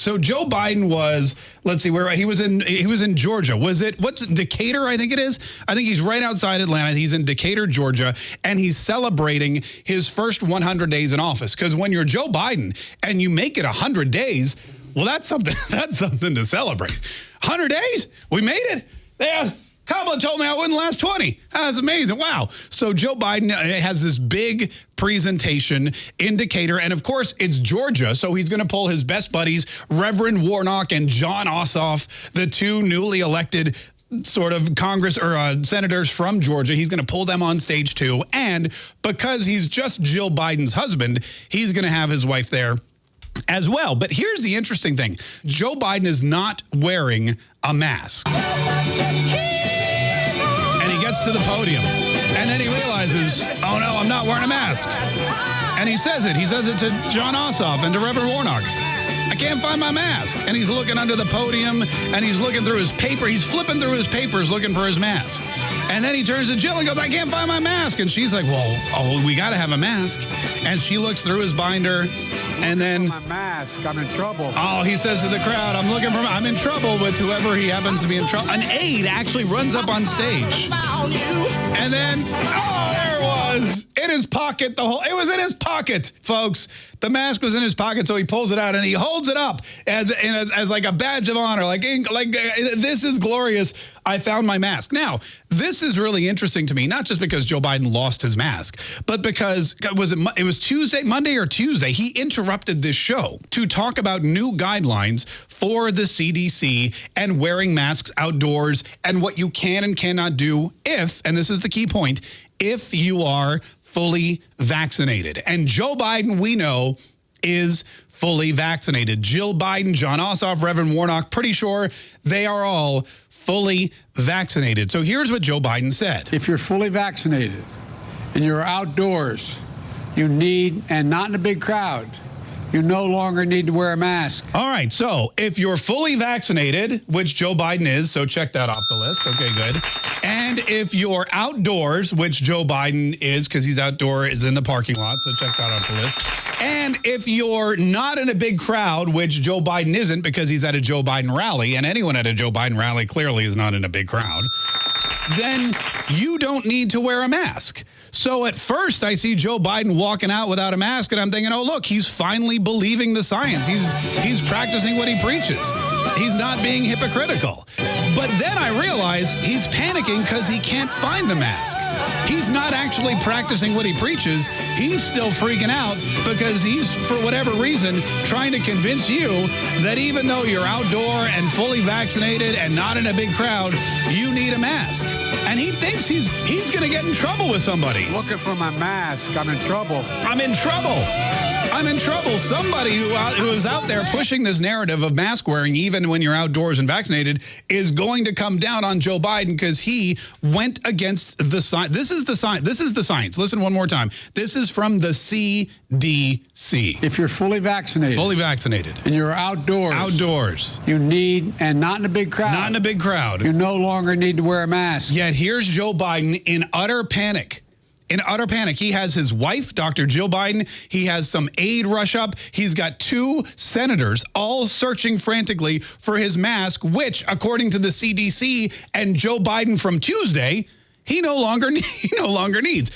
So Joe Biden was, let's see, where he was in he was in Georgia. Was it what's Decatur? I think it is. I think he's right outside Atlanta. He's in Decatur, Georgia, and he's celebrating his first 100 days in office. Because when you're Joe Biden and you make it 100 days, well, that's something that's something to celebrate. 100 days, we made it. Yeah. Kamala told me I wouldn't last 20. That's amazing. Wow. So Joe Biden uh, has this big presentation in Decatur. And of course, it's Georgia. So he's going to pull his best buddies, Reverend Warnock and Jon Ossoff, the two newly elected sort of Congress or uh, senators from Georgia. He's going to pull them on stage too. And because he's just Jill Biden's husband, he's going to have his wife there as well. But here's the interesting thing. Joe Biden is not wearing a mask gets to the podium. And then he realizes, oh no, I'm not wearing a mask. And he says it. He says it to Jon Ossoff and to Reverend Warnock. I can't find my mask. And he's looking under the podium and he's looking through his paper. He's flipping through his papers looking for his mask. And then he turns to Jill and goes, I can't find my mask. And she's like, well, oh, we got to have a mask. And she looks through his binder and then my mask, I'm in trouble. Oh, he says to the crowd, I'm looking for, I'm in trouble with whoever he happens to be in trouble. An aide actually runs up on stage. And then, oh, there it was. In his pocket, the whole, it was in his pocket, folks. The mask was in his pocket, so he pulls it out and he holds it up as, as, as like a badge of honor. Like, like uh, this is glorious. I found my mask. Now, this is really interesting to me, not just because Joe Biden lost his mask, but because was it it was Tuesday, Monday or Tuesday, he interrupted this show to talk about new guidelines for the CDC and wearing masks outdoors and what you can and cannot do if, and this is the key point, if you are fully vaccinated. And Joe Biden, we know, is fully vaccinated. Jill Biden, Jon Ossoff, Reverend Warnock, pretty sure they are all fully vaccinated. So here's what Joe Biden said. If you're fully vaccinated and you're outdoors, you need, and not in a big crowd, you no longer need to wear a mask. All right. So if you're fully vaccinated, which Joe Biden is, so check that off the list. Okay, good. And if you're outdoors, which Joe Biden is, because he's outdoor, is in the parking lot, so check that off the list. And if you're not in a big crowd, which Joe Biden isn't because he's at a Joe Biden rally, and anyone at a Joe Biden rally clearly is not in a big crowd, then you don't need to wear a mask. So at first I see Joe Biden walking out without a mask and I'm thinking, oh, look, he's finally believing the science. He's, he's practicing what he preaches. He's not being hypocritical. But then I realize he's panicking because he can't find the mask. He's not actually practicing what he preaches. He's still freaking out because he's, for whatever reason, trying to convince you that even though you're outdoor and fully vaccinated and not in a big crowd, you need a mask. And he thinks he's he's going to get in trouble with somebody. Looking for my mask. I'm in trouble. I'm in trouble. I'm in trouble. Somebody who, who is out there pushing this narrative of mask wearing, even when you're outdoors and vaccinated, is going to come down on Joe Biden because he went against the science. This is the science. This is the science. Listen one more time. This is from the CDC. If you're fully vaccinated. Fully vaccinated. And you're outdoors. Outdoors. You need, and not in a big crowd. Not in a big crowd. You no longer need to wear a mask. Yet here's Joe Biden in utter panic in utter panic. He has his wife, Dr. Jill Biden. He has some aid rush up. He's got two senators all searching frantically for his mask, which, according to the CDC and Joe Biden from Tuesday, he no longer, he no longer needs.